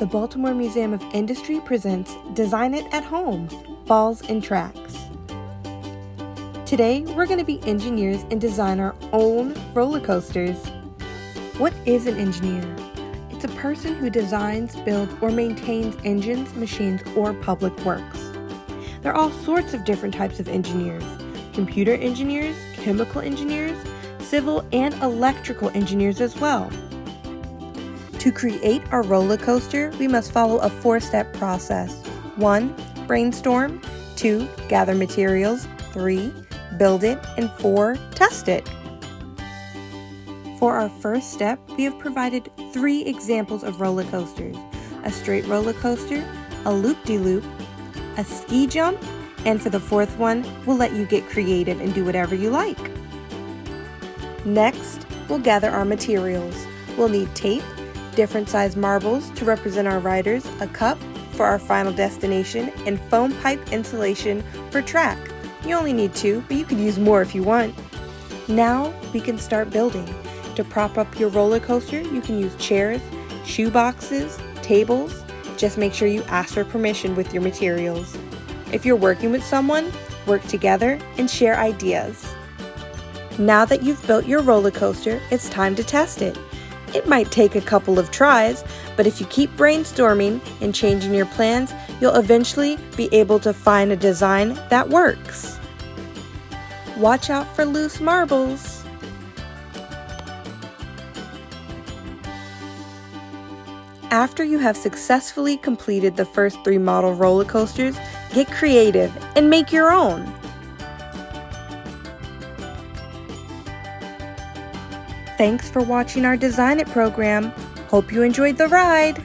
the Baltimore Museum of Industry presents Design It at Home Balls and Tracks. Today, we're going to be engineers and design our own roller coasters. What is an engineer? It's a person who designs, builds, or maintains engines, machines, or public works. There are all sorts of different types of engineers computer engineers, chemical engineers, civil and electrical engineers as well. To create our roller coaster, we must follow a four-step process. 1. Brainstorm 2. Gather materials 3. Build it and 4. Test it. For our first step, we have provided three examples of roller coasters. A straight roller coaster, a loop-de-loop, -loop, a ski jump, and for the fourth one, we'll let you get creative and do whatever you like. Next, we'll gather our materials. We'll need tape, different size marbles to represent our riders, a cup for our final destination, and foam pipe insulation for track. You only need two, but you could use more if you want. Now we can start building. To prop up your roller coaster, you can use chairs, shoe boxes, tables. Just make sure you ask for permission with your materials. If you're working with someone, work together and share ideas. Now that you've built your roller coaster, it's time to test it. It might take a couple of tries, but if you keep brainstorming and changing your plans, you'll eventually be able to find a design that works. Watch out for loose marbles. After you have successfully completed the first three model roller coasters, get creative and make your own. Thanks for watching our Design It program. Hope you enjoyed the ride.